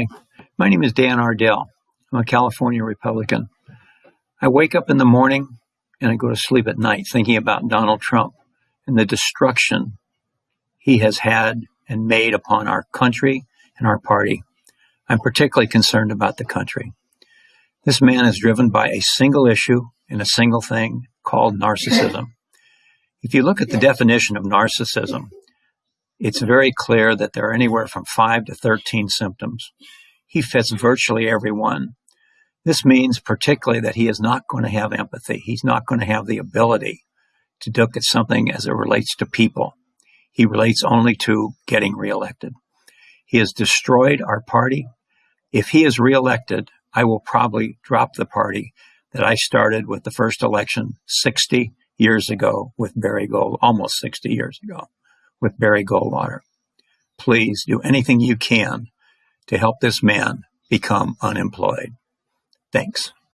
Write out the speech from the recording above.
Hi, my name is Dan Ardell. I'm a California Republican. I wake up in the morning and I go to sleep at night thinking about Donald Trump and the destruction he has had and made upon our country and our party. I'm particularly concerned about the country. This man is driven by a single issue and a single thing called narcissism. If you look at the definition of narcissism, it's very clear that there are anywhere from 5 to 13 symptoms. He fits virtually every one. This means particularly that he is not going to have empathy. He's not going to have the ability to look at something as it relates to people. He relates only to getting reelected. He has destroyed our party. If he is reelected, I will probably drop the party that I started with the first election 60 years ago with Barry Gold, almost 60 years ago with Barry Goldwater. Please do anything you can to help this man become unemployed. Thanks.